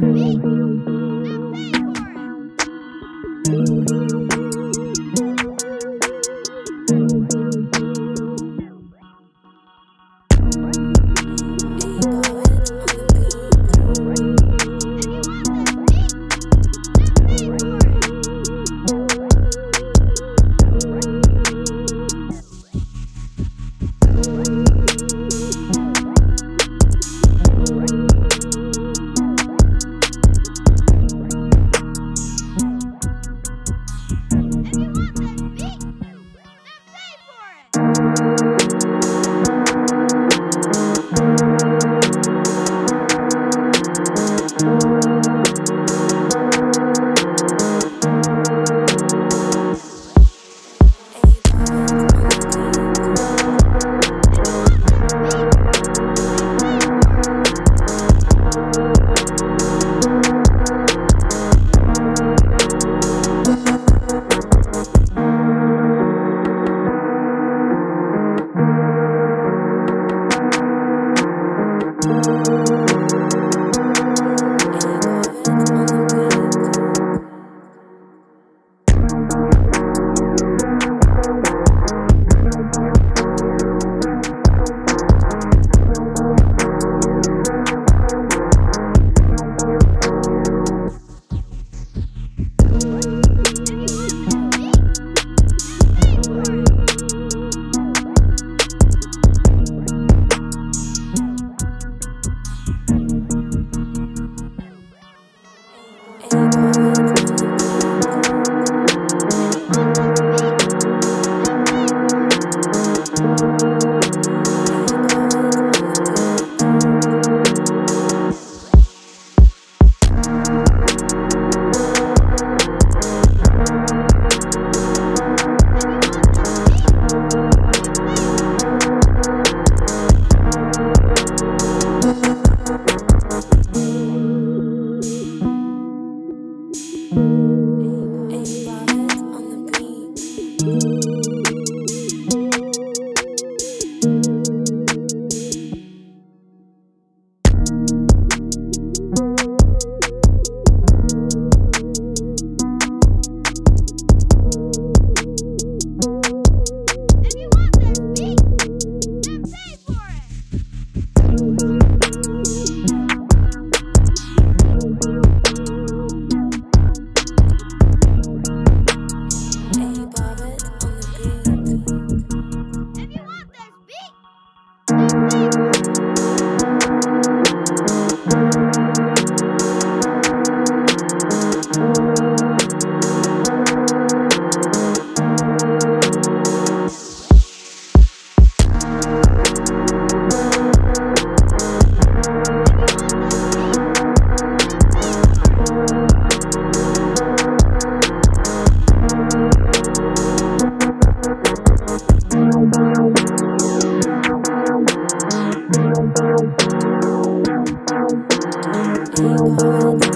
Me? world.